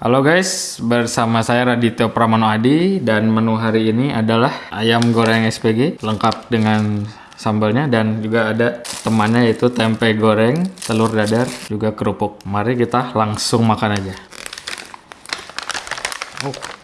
Halo guys, bersama saya Radityo Pramano Adi dan menu hari ini adalah ayam goreng SPG lengkap dengan sambalnya dan juga ada temannya yaitu tempe goreng, telur dadar, juga kerupuk. Mari kita langsung makan aja. Oh.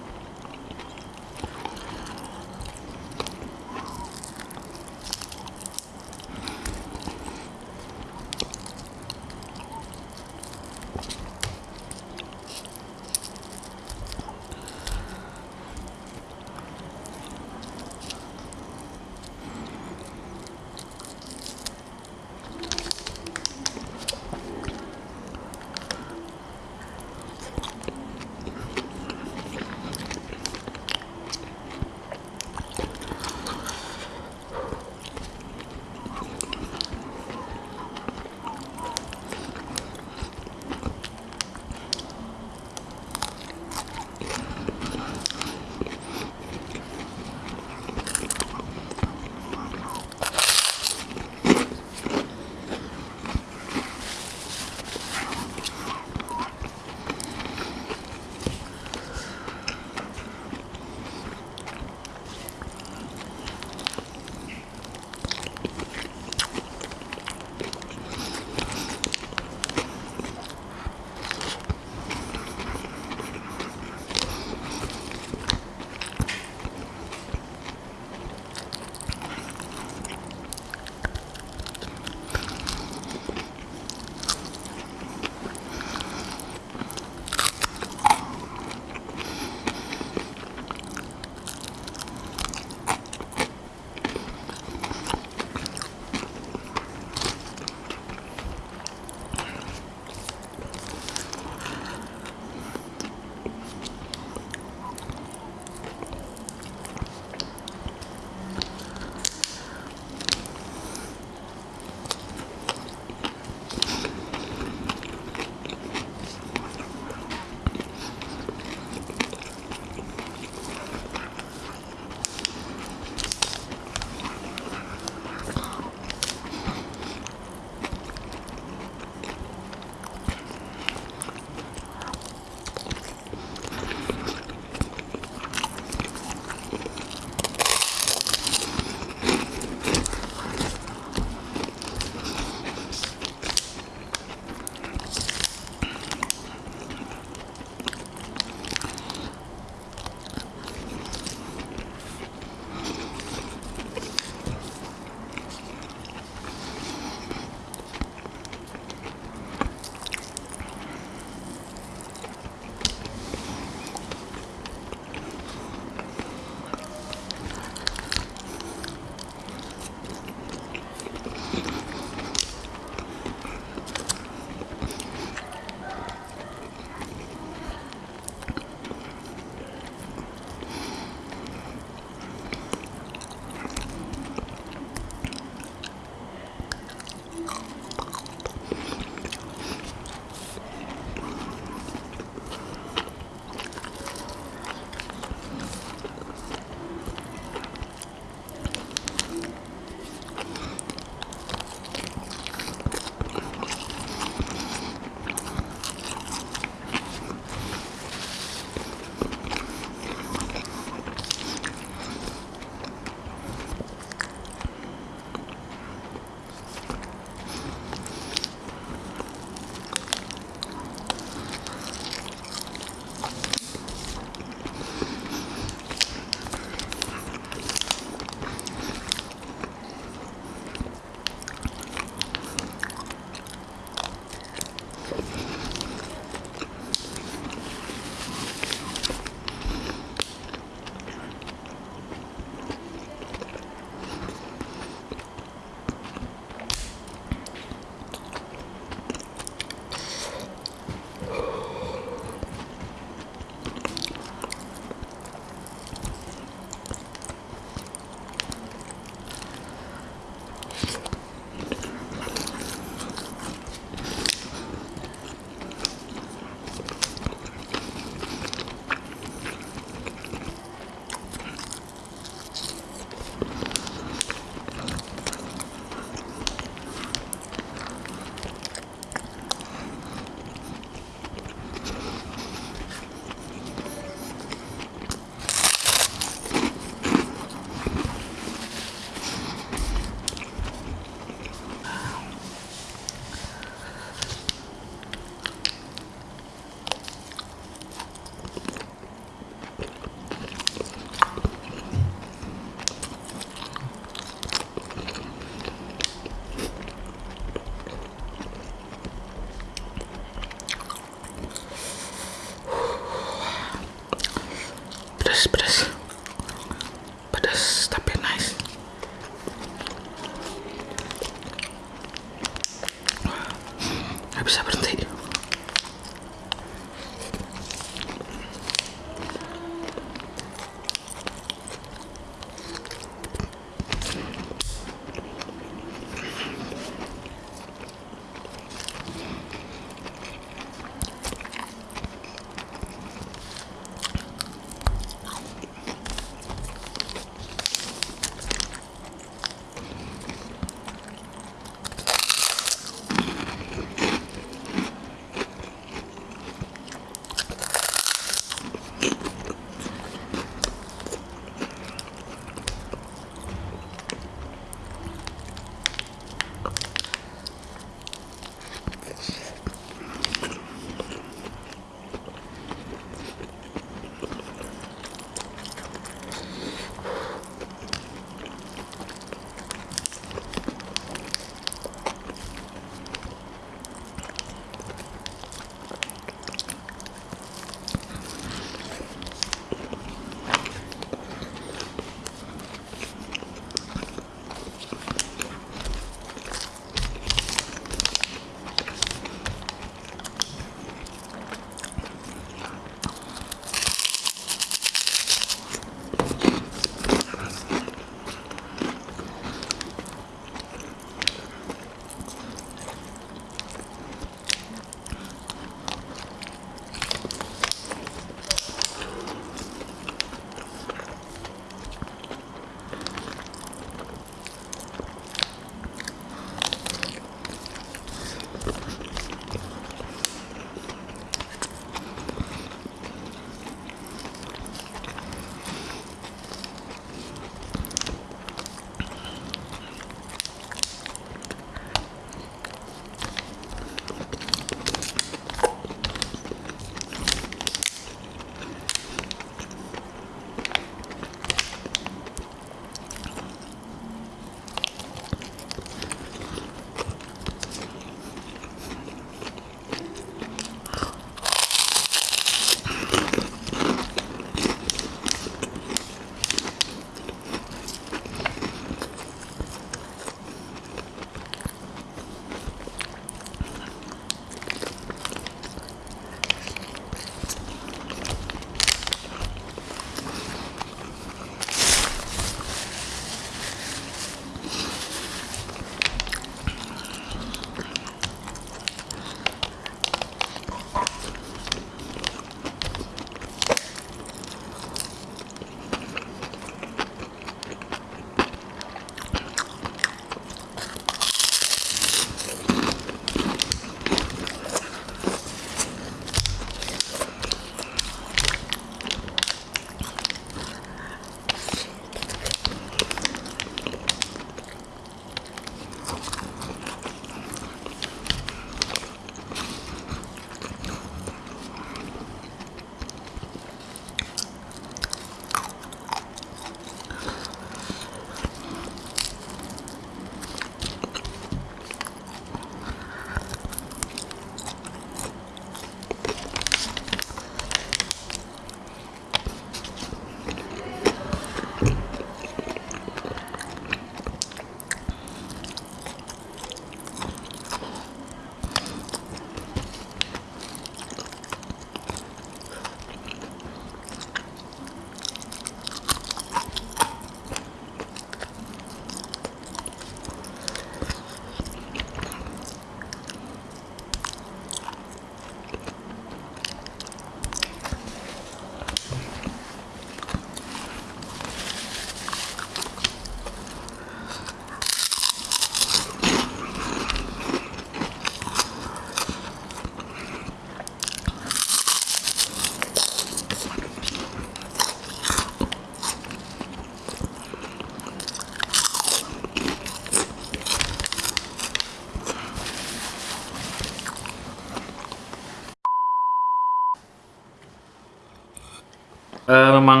Eh, memang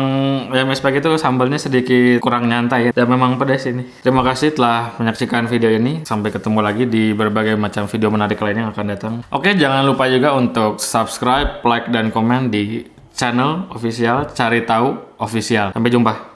ya MSPG itu sambalnya sedikit kurang nyantai ya. dan memang pedas ini. Terima kasih telah menyaksikan video ini. Sampai ketemu lagi di berbagai macam video menarik lainnya yang akan datang. Oke, jangan lupa juga untuk subscribe, like, dan komen di channel official Cari Tahu Official. Sampai jumpa.